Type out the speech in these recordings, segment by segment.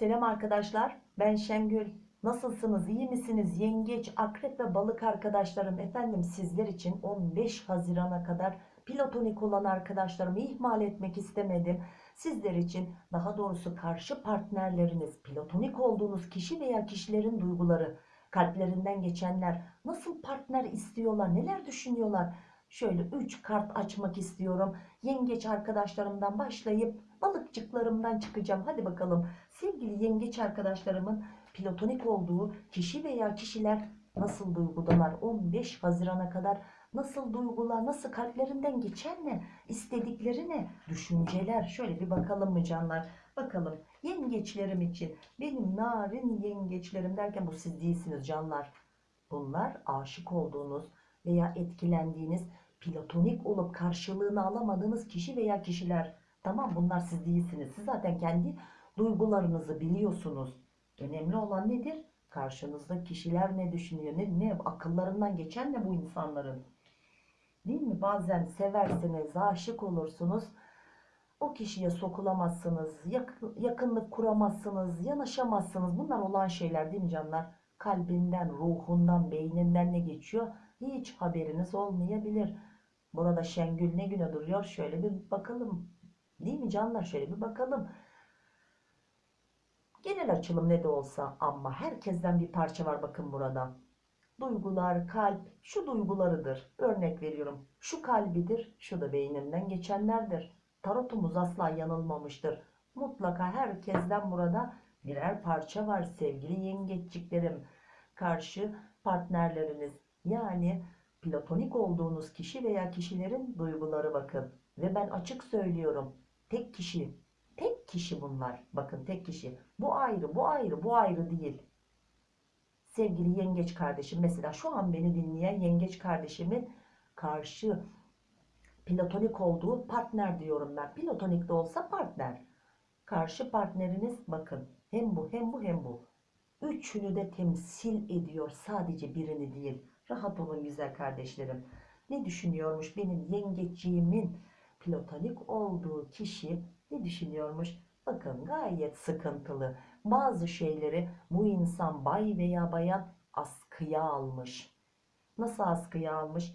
Selam arkadaşlar, ben Şengül. Nasılsınız, iyi misiniz? Yengeç, akrep ve balık arkadaşlarım. Efendim sizler için 15 Haziran'a kadar platonik olan arkadaşlarımı ihmal etmek istemedim. Sizler için daha doğrusu karşı partnerleriniz, platonik olduğunuz kişi veya kişilerin duyguları, kalplerinden geçenler, nasıl partner istiyorlar, neler düşünüyorlar? Şöyle 3 kart açmak istiyorum. Yengeç arkadaşlarımdan başlayıp balıkçıklarımdan çıkacağım. Hadi bakalım sevgili yengeç arkadaşlarımın platonik olduğu kişi veya kişiler nasıl duygudalar? 15 Haziran'a kadar nasıl duygular, nasıl kalplerinden geçen ne, istedikleri ne, düşünceler. Şöyle bir bakalım mı canlar? Bakalım yengeçlerim için benim narin yengeçlerim derken bu siz değilsiniz canlar. Bunlar aşık olduğunuz veya etkilendiğiniz platonik olup karşılığını alamadığınız kişi veya kişiler. Tamam bunlar siz değilsiniz. Siz zaten kendi duygularınızı biliyorsunuz. Önemli olan nedir? Karşınızda kişiler ne düşünüyor? Ne, ne akıllarından geçen ne bu insanların? Değil mi? Bazen seversiniz, aşık olursunuz. O kişiye sokulamazsınız, yakın, yakınlık kuramazsınız, yanaşamazsınız. Bunlar olan şeyler değil mi canlar? Kalbinden, ruhundan, beyninden ne geçiyor? Hiç haberiniz olmayabilir. Burada Şengül ne güne duruyor? Şöyle bir bakalım. Değil mi canlar? Şöyle bir bakalım. Genel açılım ne de olsa ama herkesten bir parça var bakın burada. Duygular, kalp, şu duygularıdır. Örnek veriyorum. Şu kalbidir, şu da beyninden geçenlerdir. Tarotumuz asla yanılmamıştır. Mutlaka herkesten burada birer parça var sevgili yengeççiklerim. Karşı partnerleriniz yani platonik olduğunuz kişi veya kişilerin duyguları bakın. Ve ben açık söylüyorum. Tek kişi, tek kişi bunlar. Bakın tek kişi. Bu ayrı, bu ayrı, bu ayrı değil. Sevgili yengeç kardeşim mesela şu an beni dinleyen yengeç kardeşimin karşı platonik olduğu partner diyorum ben. Platonik de olsa partner. Karşı partneriniz bakın hem bu hem bu hem bu. Üçünü de temsil ediyor sadece birini değil. Rahat olun güzel kardeşlerim. Ne düşünüyormuş benim yengeçiğimin platonik olduğu kişi ne düşünüyormuş? Bakın gayet sıkıntılı. Bazı şeyleri bu insan bay veya bayan askıya almış. Nasıl askıya almış?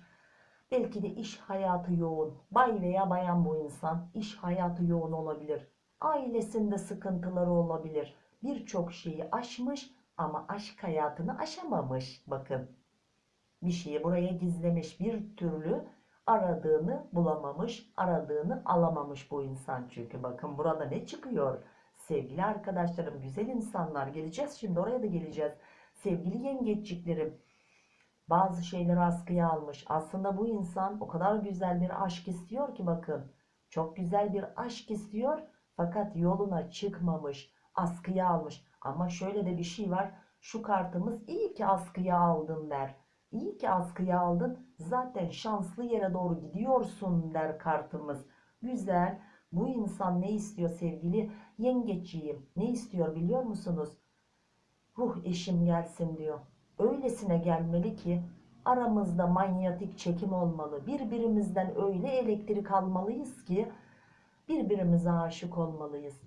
Belki de iş hayatı yoğun. Bay veya bayan bu insan iş hayatı yoğun olabilir. Ailesinde sıkıntıları olabilir. Birçok şeyi aşmış ama aşk hayatını aşamamış. Bakın bir şeyi buraya gizlemiş bir türlü aradığını bulamamış, aradığını alamamış bu insan çünkü. Bakın burada ne çıkıyor? Sevgili arkadaşlarım, güzel insanlar geleceğiz şimdi oraya da geleceğiz. Sevgili yengeçliklerim, bazı şeyleri askıya almış. Aslında bu insan o kadar güzel bir aşk istiyor ki bakın. Çok güzel bir aşk istiyor fakat yoluna çıkmamış, askıya almış. Ama şöyle de bir şey var. Şu kartımız iyi ki askıya aldın der. İyi ki askıya aldın. Zaten şanslı yere doğru gidiyorsun der kartımız. Güzel. Bu insan ne istiyor sevgili yengeçiyim? Ne istiyor biliyor musunuz? Ruh eşim gelsin diyor. Öylesine gelmeli ki aramızda manyetik çekim olmalı. Birbirimizden öyle elektrik almalıyız ki birbirimize aşık olmalıyız.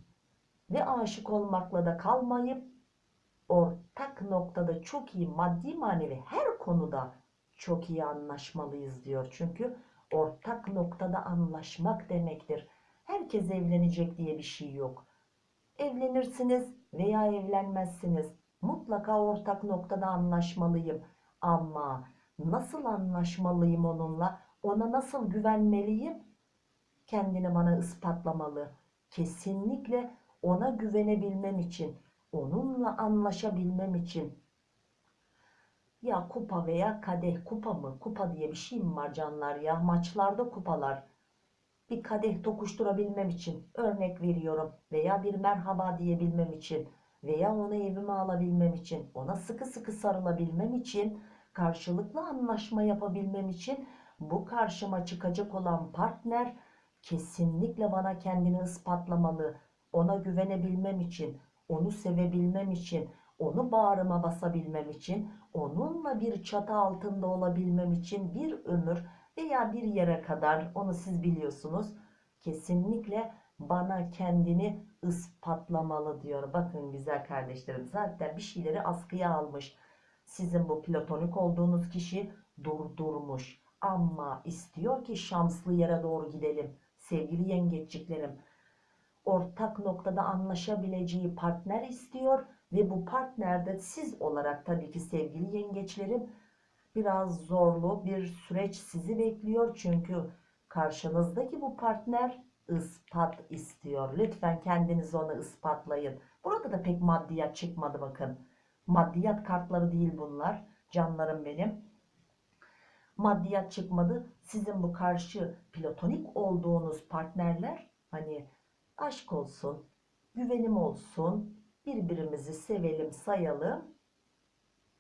Ve aşık olmakla da kalmayıp ortak noktada çok iyi maddi manevi her konuda çok iyi anlaşmalıyız diyor. Çünkü ortak noktada anlaşmak demektir. Herkes evlenecek diye bir şey yok. Evlenirsiniz veya evlenmezsiniz. Mutlaka ortak noktada anlaşmalıyım. Ama nasıl anlaşmalıyım onunla? Ona nasıl güvenmeliyim? Kendini bana ispatlamalı. Kesinlikle ona güvenebilmem için, onunla anlaşabilmem için ya kupa veya kadeh kupa mı? Kupa diye bir şey mi var canlar ya? Maçlarda kupalar. Bir kadeh tokuşturabilmem için örnek veriyorum veya bir merhaba diyebilmem için veya onu evime alabilmem için ona sıkı sıkı sarılabilmem için karşılıklı anlaşma yapabilmem için bu karşıma çıkacak olan partner kesinlikle bana kendini ispatlamalı. Ona güvenebilmem için, onu sevebilmem için, onu bağrıma basabilmem için, onunla bir çatı altında olabilmem için bir ömür veya bir yere kadar onu siz biliyorsunuz. Kesinlikle bana kendini ispatlamalı diyor. Bakın güzel kardeşlerim zaten bir şeyleri askıya almış. Sizin bu platonik olduğunuz kişi durdurmuş. Ama istiyor ki şanslı yere doğru gidelim. Sevgili yengeçliklerim. Ortak noktada anlaşabileceği partner istiyor. Ve bu partnerde siz olarak tabii ki sevgili yengeçlerim biraz zorlu bir süreç sizi bekliyor. Çünkü karşınızdaki bu partner ispat istiyor. Lütfen kendiniz onu ispatlayın. Burada da pek maddiyat çıkmadı bakın. Maddiyat kartları değil bunlar. Canlarım benim. Maddiyat çıkmadı. Sizin bu karşı platonik olduğunuz partnerler hani aşk olsun, güvenim olsun, birbirimizi sevelim, sayalım.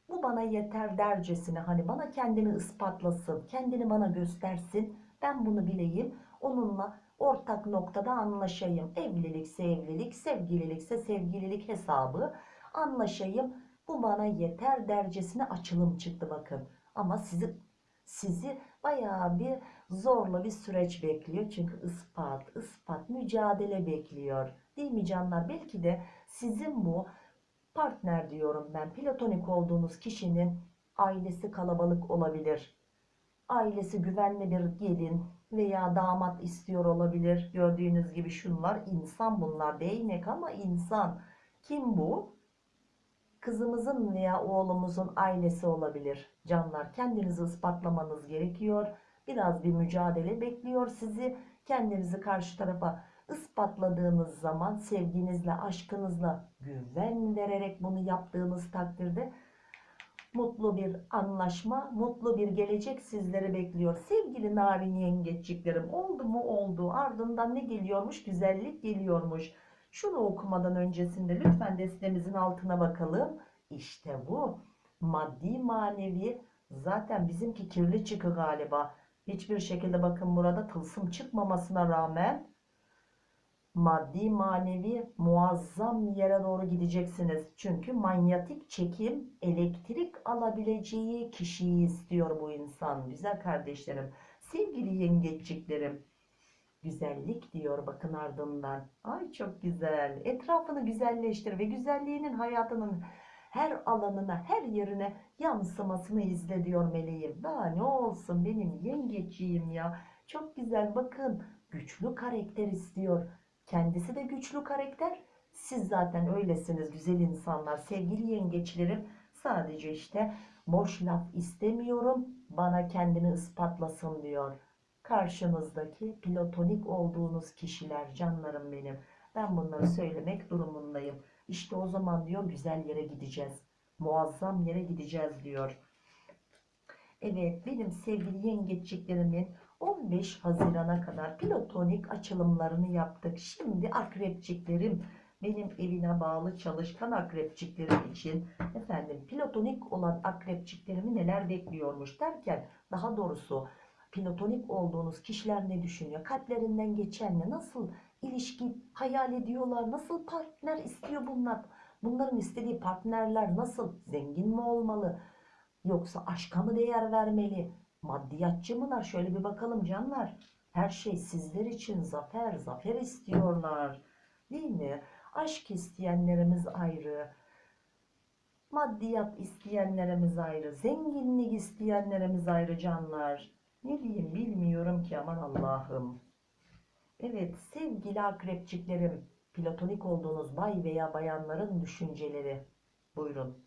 Bu bana yeter dercesine hani bana kendini ispatlasın, kendini bana göstersin. Ben bunu bileyim. Onunla ortak noktada anlaşayım. Evlilikse evlilik, sevgililikse sevgililik hesabı anlaşayım. Bu bana yeter dercesine açılım çıktı bakın. Ama sizi sizi bayağı bir zorlu bir süreç bekliyor. Çünkü ispat, ispat, mücadele bekliyor. Değil mi canlar? Belki de sizin bu partner diyorum ben platonik olduğunuz kişinin ailesi kalabalık olabilir. Ailesi güvenli bir gelin veya damat istiyor olabilir. Gördüğünüz gibi şunlar insan bunlar değnek ama insan. Kim bu? Kızımızın veya oğlumuzun ailesi olabilir. Canlar kendinizi ispatlamanız gerekiyor. Biraz bir mücadele bekliyor sizi. Kendinizi karşı tarafa ispatladığınız zaman sevginizle, aşkınızla güven vererek bunu yaptığınız takdirde mutlu bir anlaşma, mutlu bir gelecek sizleri bekliyor. Sevgili narin yengeçliklerim oldu mu oldu. Ardından ne geliyormuş? Güzellik geliyormuş. Şunu okumadan öncesinde lütfen destemizin altına bakalım. İşte bu. Maddi manevi zaten bizimki kirli çıkı galiba. Hiçbir şekilde bakın burada tılsım çıkmamasına rağmen maddi manevi muazzam yere doğru gideceksiniz. Çünkü manyetik çekim elektrik alabileceği kişiyi istiyor bu insan. Güzel kardeşlerim, sevgili yengeçliklerim. Güzellik diyor bakın ardından. Ay çok güzel. Etrafını güzelleştir ve güzelliğinin hayatının her alanına, her yerine yansımasını izle diyor meleğim. Daha ne olsun benim yengeçiyim ya. Çok güzel bakın. Güçlü karakter istiyor. Kendisi de güçlü karakter. Siz zaten öylesiniz güzel insanlar. Sevgili yengeçlerim sadece işte boş laf istemiyorum. Bana kendini ispatlasın diyor. Karşınızdaki platonik olduğunuz kişiler canlarım benim. Ben bunları söylemek durumundayım. İşte o zaman diyor güzel yere gideceğiz. Muazzam yere gideceğiz diyor. Evet benim sevgili yengeçliklerimin 15 Haziran'a kadar platonik açılımlarını yaptık. Şimdi akrepçiklerim benim evine bağlı çalışkan akrepçiklerim için efendim platonik olan akrepçiklerimi neler bekliyormuş derken daha doğrusu platonik olduğunuz kişiler ne düşünüyor? Kalplerinden geçen ne? Nasıl ilişki hayal ediyorlar? Nasıl partner istiyor bunlar? Bunların istediği partnerler nasıl? Zengin mi olmalı? Yoksa aşka mı değer vermeli? Maddiyatçı mılar? Şöyle bir bakalım canlar. Her şey sizler için zafer, zafer istiyorlar. Değil mi? Aşk isteyenlerimiz ayrı. Maddiyat isteyenlerimiz ayrı. Zenginlik isteyenlerimiz ayrı canlar. Ne diyeyim bilmiyorum ki aman Allah'ım. Evet sevgili akrepçiklerim. Platonik olduğunuz bay veya bayanların düşünceleri. Buyurun.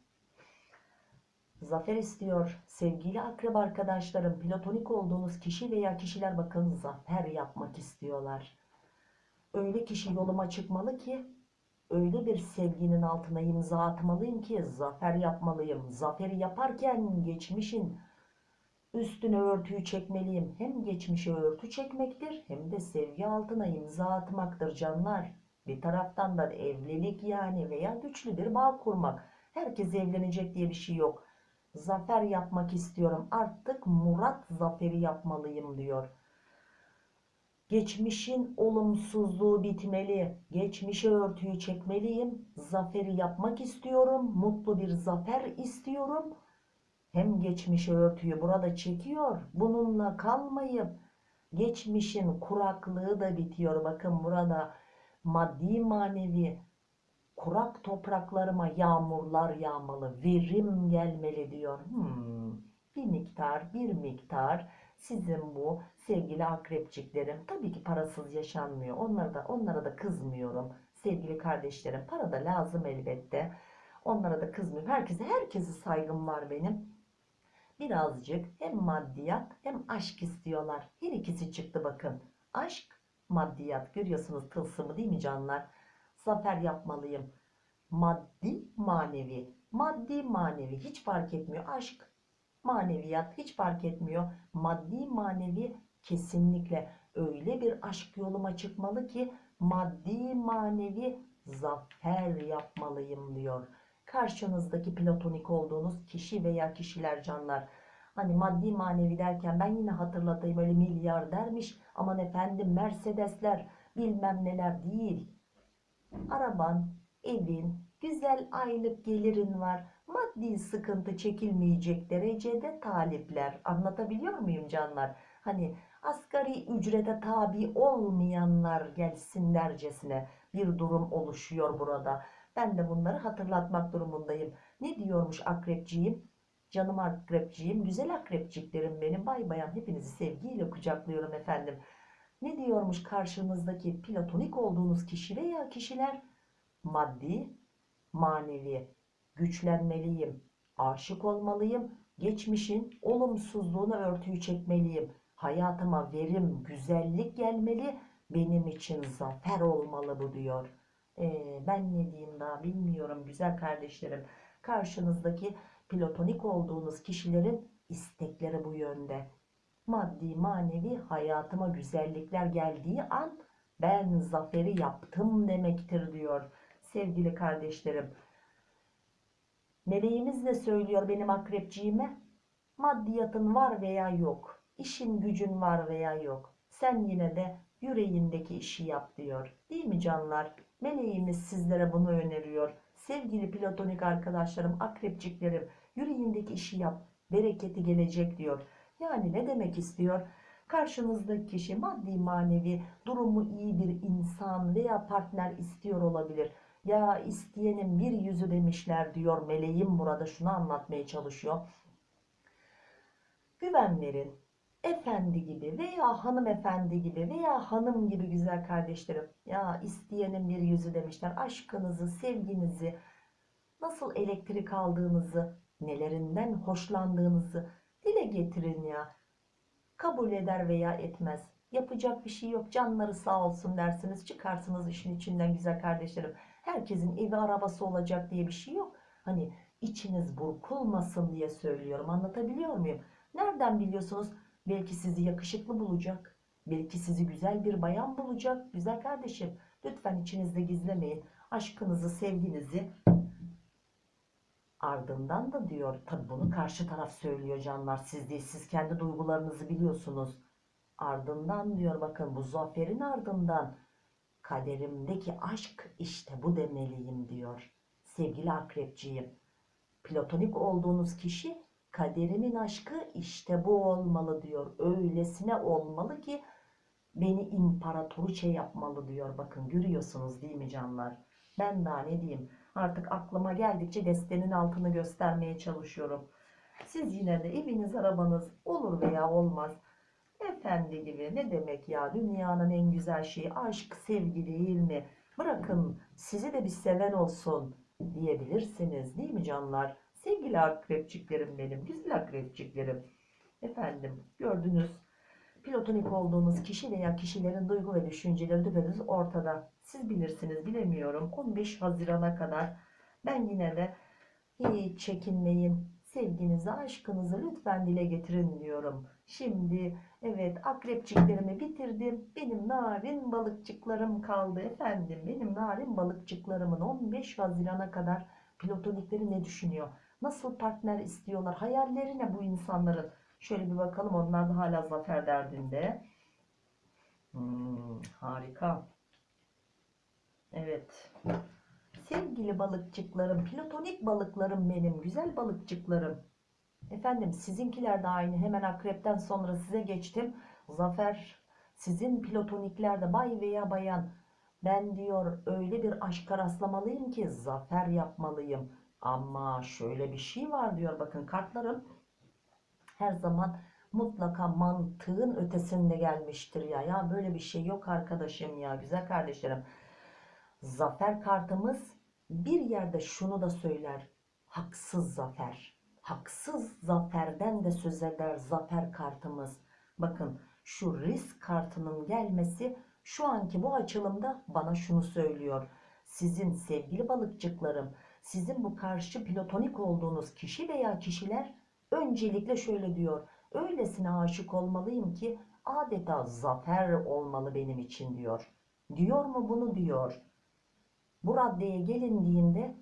Zafer istiyor. Sevgili akrep arkadaşlarım, platonik olduğunuz kişi veya kişiler bakın zafer yapmak istiyorlar. Öyle kişi yoluma çıkmalı ki, öyle bir sevginin altına imza atmalıyım ki zafer yapmalıyım. Zaferi yaparken geçmişin üstüne örtüyü çekmeliyim. Hem geçmişe örtü çekmektir hem de sevgi altına imza atmaktır canlar. Bir taraftan da evlilik yani veya güçlü bir bağ kurmak. Herkes evlenecek diye bir şey yok zafer yapmak istiyorum. Artık murat zaferi yapmalıyım diyor. Geçmişin olumsuzluğu bitmeli. Geçmişe örtüyü çekmeliyim. Zaferi yapmak istiyorum. Mutlu bir zafer istiyorum. Hem geçmişe örtüyü burada çekiyor. Bununla kalmayıp geçmişin kuraklığı da bitiyor. Bakın burada maddi manevi kurak topraklarıma yağmurlar yağmalı, verim gelmeli diyor. Hmm, bir miktar, bir miktar sizin bu sevgili akrepçiklerim tabii ki parasız yaşanmıyor. Onlara da onlara da kızmıyorum. Sevgili kardeşlerim, para da lazım elbette. Onlara da kızmıyorum. Herkese herkese saygım var benim. Birazcık hem maddiyat hem aşk istiyorlar. Her ikisi çıktı bakın. Aşk, maddiyat. Görüyorsunuz tılsımı değil mi canlar? Zafer yapmalıyım. Maddi, manevi. Maddi, manevi hiç fark etmiyor. Aşk, maneviyat hiç fark etmiyor. Maddi, manevi kesinlikle öyle bir aşk yoluma çıkmalı ki maddi, manevi zafer yapmalıyım diyor. Karşınızdaki platonik olduğunuz kişi veya kişiler canlar. Hani maddi manevi derken ben yine hatırlatayım öyle milyar dermiş. Aman efendim Mercedesler bilmem neler değil. Araban, evin, güzel aylık gelirin var. Maddi sıkıntı çekilmeyecek derecede talipler. Anlatabiliyor muyum canlar? Hani asgari ücrete tabi olmayanlar gelsinlercesine bir durum oluşuyor burada. Ben de bunları hatırlatmak durumundayım. Ne diyormuş akrepciğim? Canım akrepciğim, güzel akrepciklerim benim. Bay bayan hepinizi sevgiyle kucaklıyorum efendim. Ne diyormuş karşınızdaki platonik olduğunuz kişi veya kişiler? Maddi, manevi, güçlenmeliyim, aşık olmalıyım, geçmişin olumsuzluğuna örtüyü çekmeliyim. Hayatıma verim, güzellik gelmeli, benim için zafer olmalı bu diyor. Ee, ben ne diyeyim daha bilmiyorum güzel kardeşlerim. Karşınızdaki platonik olduğunuz kişilerin istekleri bu yönde. Maddi manevi hayatıma güzellikler geldiği an ben zaferi yaptım demektir diyor sevgili kardeşlerim. Meleğimiz ne söylüyor benim akrepciğime? Maddiyatın var veya yok. işin gücün var veya yok. Sen yine de yüreğindeki işi yap diyor. Değil mi canlar? Meleğimiz sizlere bunu öneriyor. Sevgili platonik arkadaşlarım, akrepciklerim, yüreğindeki işi yap. Bereketi gelecek diyor. Yani ne demek istiyor? Karşınızdaki kişi maddi manevi durumu iyi bir insan veya partner istiyor olabilir. Ya isteyenin bir yüzü demişler diyor meleğim burada şunu anlatmaya çalışıyor. Güven verin. Efendi gibi veya hanımefendi gibi veya hanım gibi güzel kardeşlerim. Ya isteyenin bir yüzü demişler. Aşkınızı, sevginizi, nasıl elektrik aldığınızı, nelerinden hoşlandığınızı dile getirin ya. Kabul eder veya etmez. Yapacak bir şey yok. Canları sağ olsun dersiniz. Çıkarsınız işin içinden güzel kardeşlerim. Herkesin evi arabası olacak diye bir şey yok. Hani içiniz burkulmasın diye söylüyorum. Anlatabiliyor muyum? Nereden biliyorsunuz? Belki sizi yakışıklı bulacak. Belki sizi güzel bir bayan bulacak. Güzel kardeşim. Lütfen içinizde gizlemeyin. Aşkınızı, sevginizi ardından da diyor. Tabi bunu karşı taraf söylüyor canlar. Siz değil. Siz kendi duygularınızı biliyorsunuz. Ardından diyor bakın bu zaferin ardından kaderimdeki aşk işte bu demeliyim diyor. Sevgili akrepciğim. Platonik olduğunuz kişi kaderimin aşkı işte bu olmalı diyor. Öylesine olmalı ki beni imparatoriçe yapmalı diyor. Bakın görüyorsunuz değil mi canlar? Ben daha ne diyeyim? Artık aklıma geldikçe destenin altını göstermeye çalışıyorum. Siz yine de eviniz arabanız olur veya olmaz. Efendi gibi ne demek ya dünyanın en güzel şeyi aşk sevgi değil mi? Bırakın sizi de bir seven olsun diyebilirsiniz değil mi canlar? Sevgili akrepçiklerim benim, güzel akrepçiklerim. Efendim gördünüz platonik olduğunuz kişi veya kişilerin duygu ve düşünceleri düpedüz ortada. Siz bilirsiniz bilemiyorum. 15 Haziran'a kadar ben yine de hiç çekinmeyin. Sevginizi, aşkınızı lütfen dile getirin diyorum. Şimdi evet akrepçiklerimi bitirdim. Benim narin balıkçıklarım kaldı efendim. Benim narin balıkçıklarımın 15 Haziran'a kadar platonikleri ne düşünüyor? Nasıl partner istiyorlar? Hayalleri ne bu insanların? Şöyle bir bakalım onlar da hala zafer derdinde. Hmm, harika. Evet. Sevgili balıkçıklarım, platonik balıklarım benim, güzel balıkçıklarım. Efendim sizinkiler de aynı. Hemen akrepten sonra size geçtim. Zafer sizin platonikler de bay veya bayan Ben diyor öyle bir aşka rastlamalıyım ki zafer yapmalıyım. Ama şöyle bir şey var diyor bakın kartlarım her zaman mutlaka mantığın ötesinde gelmiştir ya. Ya böyle bir şey yok arkadaşım ya güzel kardeşlerim. Zafer kartımız bir yerde şunu da söyler. Haksız zafer. Haksız zaferden de söz eder zafer kartımız. Bakın şu risk kartının gelmesi şu anki bu açılımda bana şunu söylüyor. Sizin sevgili balıkçıklarım, sizin bu karşı platonik olduğunuz kişi veya kişiler öncelikle şöyle diyor. Öylesine aşık olmalıyım ki adeta zafer olmalı benim için diyor. Diyor mu bunu diyor. Bu raddeye gelindiğinde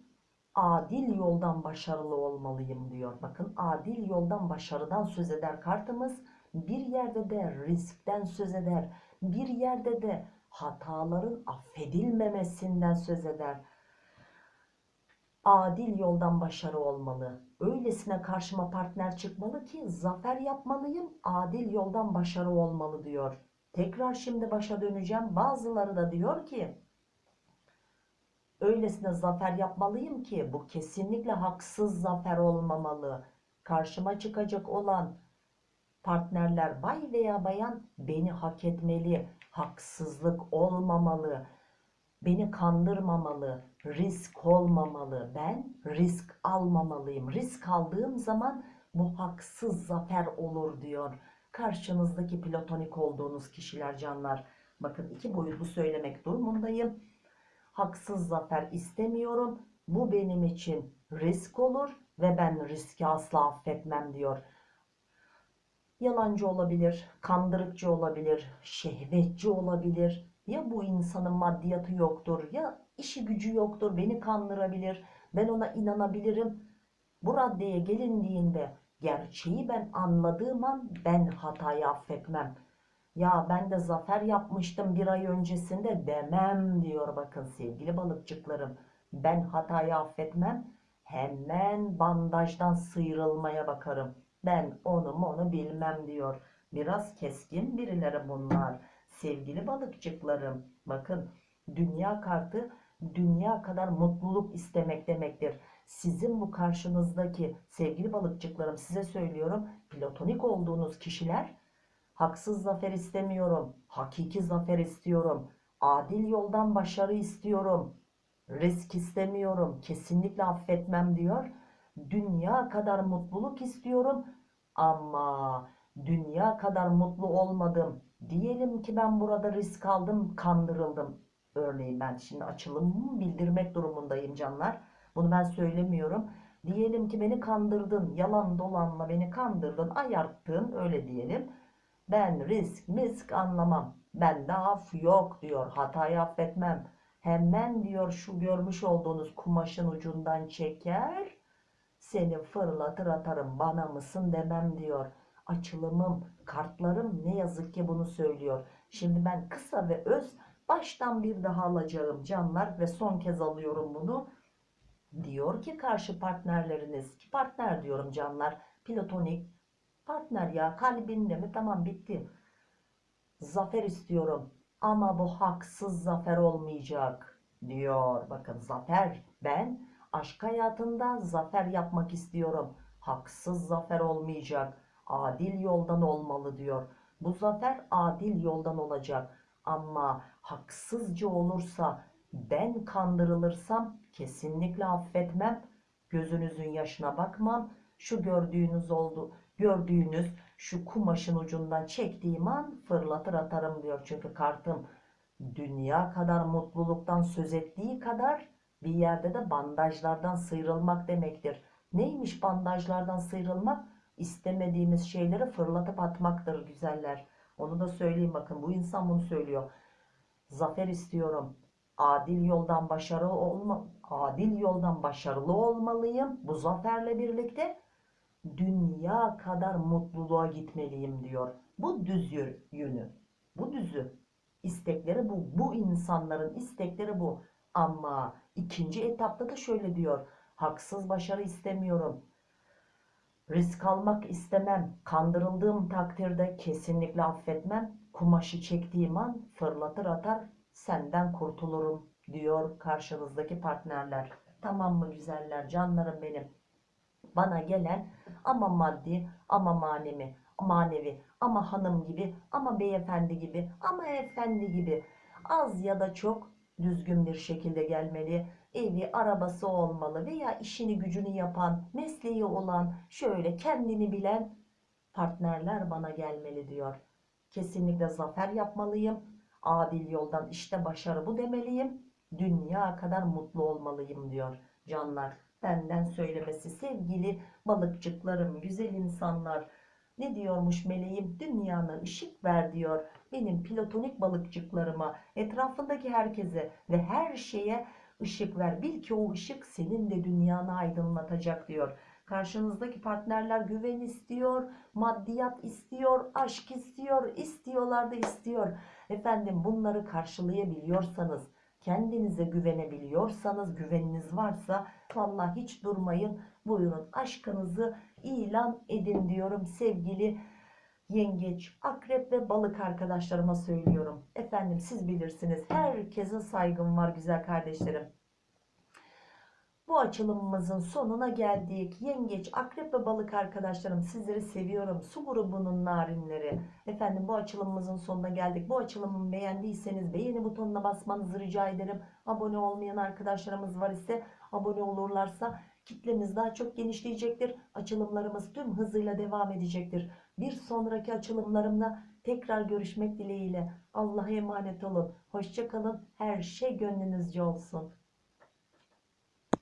adil yoldan başarılı olmalıyım diyor. Bakın adil yoldan başarıdan söz eder kartımız. Bir yerde de riskten söz eder. Bir yerde de hataların affedilmemesinden söz eder. Adil yoldan başarı olmalı. Öylesine karşıma partner çıkmalı ki zafer yapmalıyım. Adil yoldan başarı olmalı diyor. Tekrar şimdi başa döneceğim. Bazıları da diyor ki öylesine zafer yapmalıyım ki bu kesinlikle haksız zafer olmamalı. Karşıma çıkacak olan partnerler bay veya bayan beni hak etmeli. Haksızlık olmamalı. Beni kandırmamalı. Risk olmamalı. Ben risk almamalıyım. Risk aldığım zaman bu haksız zafer olur diyor. Karşınızdaki platonik olduğunuz kişiler canlar. Bakın iki boyutlu söylemek durumundayım haksız zafer istemiyorum. Bu benim için risk olur ve ben riski asla affetmem diyor. Yalancı olabilir, kandırıkçı olabilir, şehvetçi olabilir. Ya bu insanın maddiyatı yoktur ya işi gücü yoktur beni kandırabilir. Ben ona inanabilirim. Bu raddeye gelindiğinde gerçeği ben anladığım an ben hatayı affetmem. Ya ben de zafer yapmıştım bir ay öncesinde demem diyor bakın sevgili balıkçıklarım. Ben hatayı affetmem. Hemen bandajdan sıyrılmaya bakarım. Ben onu onu bilmem diyor. Biraz keskin birileri bunlar. Sevgili balıkçıklarım bakın dünya kartı dünya kadar mutluluk istemek demektir. Sizin bu karşınızdaki sevgili balıkçıklarım size söylüyorum platonik olduğunuz kişiler Haksız zafer istemiyorum. Hakiki zafer istiyorum. Adil yoldan başarı istiyorum. Risk istemiyorum. Kesinlikle affetmem diyor. Dünya kadar mutluluk istiyorum. Ama dünya kadar mutlu olmadım. Diyelim ki ben burada risk aldım, kandırıldım. Örneğin ben şimdi açılımımı bildirmek durumundayım canlar. Bunu ben söylemiyorum. Diyelim ki beni kandırdın, yalan dolanla beni kandırdın, ayarttın öyle diyelim. Ben risk misk anlamam. Bende af yok diyor. Hatayı affetmem. Hemen diyor şu görmüş olduğunuz kumaşın ucundan çeker. Seni fırlatır atarım bana mısın demem diyor. Açılımım, kartlarım ne yazık ki bunu söylüyor. Şimdi ben kısa ve öz baştan bir daha alacağım canlar ve son kez alıyorum bunu. Diyor ki karşı partnerleriniz, ki partner diyorum canlar, platonik, Partner ya kalbinde mi? Tamam bitti. Zafer istiyorum ama bu haksız zafer olmayacak diyor. Bakın zafer ben aşk hayatında zafer yapmak istiyorum. Haksız zafer olmayacak. Adil yoldan olmalı diyor. Bu zafer adil yoldan olacak. Ama haksızca olursa ben kandırılırsam kesinlikle affetmem. Gözünüzün yaşına bakmam. Şu gördüğünüz oldu gördüğünüz şu kumaşın ucundan çektiğim an fırlatır atarım diyor. Çünkü kartım dünya kadar mutluluktan söz ettiği kadar bir yerde de bandajlardan sıyrılmak demektir. Neymiş bandajlardan sıyrılmak? İstemediğimiz şeyleri fırlatıp atmaktır güzeller. Onu da söyleyeyim bakın bu insan bunu söylüyor. Zafer istiyorum. Adil yoldan başarılı olma, adil yoldan başarılı olmalıyım. Bu zaferle birlikte dünya kadar mutluluğa gitmeliyim diyor. Bu düz yönü. Bu düzü. İstekleri bu. Bu insanların istekleri bu. Ama ikinci etapta da şöyle diyor. Haksız başarı istemiyorum. Risk almak istemem. Kandırıldığım takdirde kesinlikle affetmem. Kumaşı çektiğim an fırlatır atar senden kurtulurum diyor karşınızdaki partnerler. Tamam mı güzeller, canlarım benim? Bana gelen ama maddi ama manevi, manevi ama hanım gibi ama beyefendi gibi ama efendi gibi az ya da çok düzgün bir şekilde gelmeli. Evi, arabası olmalı veya işini gücünü yapan, mesleği olan, şöyle kendini bilen partnerler bana gelmeli diyor. Kesinlikle zafer yapmalıyım. Adil yoldan işte başarı bu demeliyim. Dünya kadar mutlu olmalıyım diyor canlar. Benden söylemesi sevgili balıkçıklarım, güzel insanlar. Ne diyormuş meleğim? Dünyana ışık ver diyor. Benim platonik balıkçıklarıma, etrafındaki herkese ve her şeye ışık ver. Bil ki o ışık senin de dünyanı aydınlatacak diyor. Karşınızdaki partnerler güven istiyor, maddiyat istiyor, aşk istiyor, istiyorlar da istiyor. Efendim bunları karşılayabiliyorsanız, kendinize güvenebiliyorsanız, güveniniz varsa vallahi hiç durmayın. Buyurun aşkınızı ilan edin diyorum sevgili yengeç, akrep ve balık arkadaşlarıma söylüyorum. Efendim siz bilirsiniz. Herkese saygım var güzel kardeşlerim. Bu açılımımızın sonuna geldik. Yengeç, akrep ve balık arkadaşlarım sizleri seviyorum. Su grubunun narinleri. Efendim bu açılımımızın sonuna geldik. Bu açılımı beğendiyseniz beğeni butonuna basmanızı rica ederim. Abone olmayan arkadaşlarımız var ise abone olurlarsa kitlemiz daha çok genişleyecektir. Açılımlarımız tüm hızıyla devam edecektir. Bir sonraki açılımlarımla tekrar görüşmek dileğiyle. Allah'a emanet olun. Hoşçakalın. Her şey gönlünüzce olsun.